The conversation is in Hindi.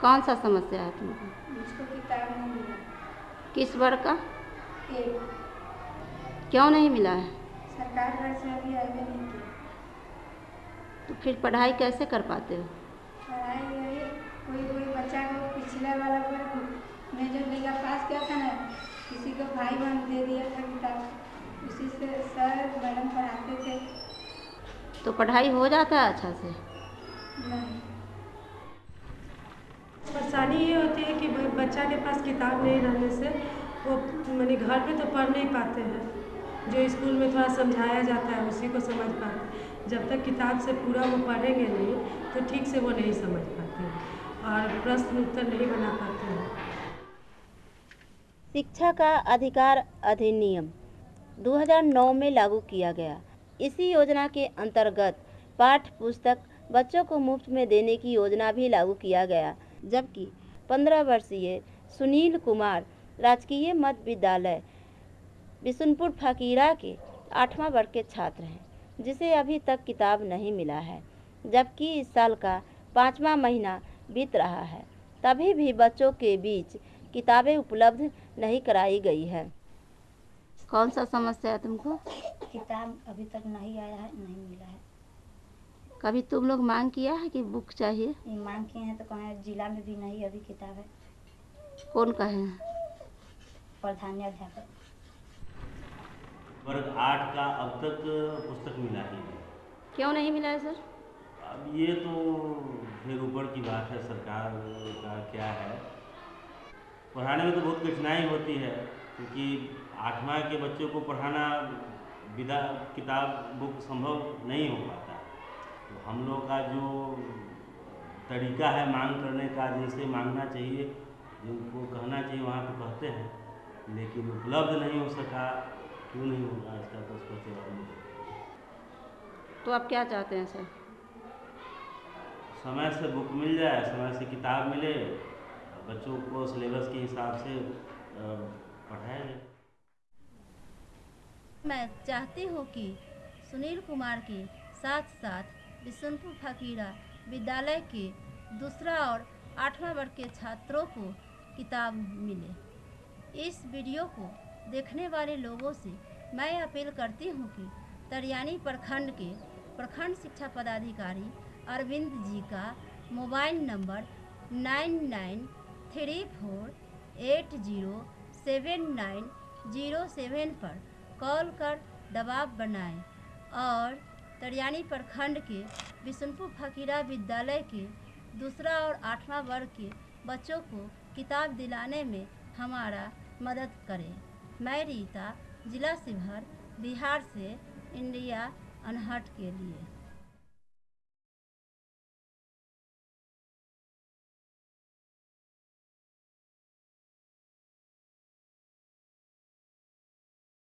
कौन सा समस्या है तुमको किस वर्ग का? क्यों नहीं मिला है? सरकार से अभी आगे नहीं तो फिर पढ़ाई कैसे कर पाते हो? पढ़ाई कोई कोई बच्चा को पिछले वाला वर्ग में जो पास किया था ना किसी को भाई बहन दे दिया था किताब उसी से सर मैडम पढ़ाते थे। तो पढ़ाई हो जाता है अच्छा से? नहीं। परेशानी ये होती है कि बच्चा के पास किताब नहीं रहने से वो, मानी घर पे तो पढ़ नहीं पाते हैं। जो स्कूल में थोड़ा समझाया जाता है, उसी को समझ पाते जब तक किताब से पूरा वो पढ़ेंगे नहीं तो ठीक से वो नहीं समझ पाते और प्रश्न उत्तर नहीं बना पाते हैं। शिक्षा का अधिकार अधिनियम 2009 में लागू किया गया। इसी योजना के अंतर्गत पाठ्य पुस्तक बच्चों को मुफ़्त में देने की योजना भी लागू किया गया। जबकि 15 वर्षीय सुनील कुमार राजकीय मध्य विद्यालय बिशुनपुर फकीरा के आठवां वर्ग के छात्र हैं जिसे अभी तक किताब नहीं मिला है जबकि इस साल का पाँचवा महीना बीत रहा है। तभी भी बच्चों के बीच किताबें उपलब्ध नहीं कराई गई है। कौन सा समस्या है तुमको? किताब अभी तक नहीं आया है नहीं कभी तुम लोग मांग किया है कि बुक चाहिए? मांग किए हैं तो कहें जिला में भी नहीं अभी किताब है। कौन कहे हैं? प्रधानाध्यापक वर्ग आठ का अब तक पुस्तक मिला ही नहीं। क्यों नहीं मिला है सर? अब ये तो फिर ऊपर की बात है सरकार का क्या है। पढ़ाने में तो बहुत कठिनाई होती है क्योंकि आठवां के बच्चों को पढ़ाना विदा किताब बुक संभव नहीं हो पाता। तो हम लोग का जो तरीका है मांग करने का जिनसे मांगना चाहिए जिनको कहना चाहिए वहाँ तो कहते हैं लेकिन उपलब्ध नहीं हो सका क्यों नहीं होगा इसका तो स्पष्ट जवाब नहीं तो आप क्या चाहते हैं सर? समय से बुक मिल जाए समय से किताब मिले बच्चों को सिलेबस के हिसाब से पढ़ाया जाए। मैं चाहती हूँ कि सुनील कुमार के साथ साथ बिशनपुर फकीरा विद्यालय के दूसरा और आठवां वर्ग के छात्रों को किताब मिले। इस वीडियो को देखने वाले लोगों से मैं अपील करती हूँ कि तरियानी प्रखंड के प्रखंड शिक्षा पदाधिकारी अरविंद जी का mobile number nine nine three four eight zero seven nine zero seven पर कॉल कर दबाव बनाएँ और तरियानी प्रखंड के बिशनपुर फकीरा विद्यालय के दूसरा और आठवां वर्ग के बच्चों को किताब दिलाने में हमारा मदद करें। मैं रीता, जिला शिवहर, बिहार से इंडिया अनहट के लिए।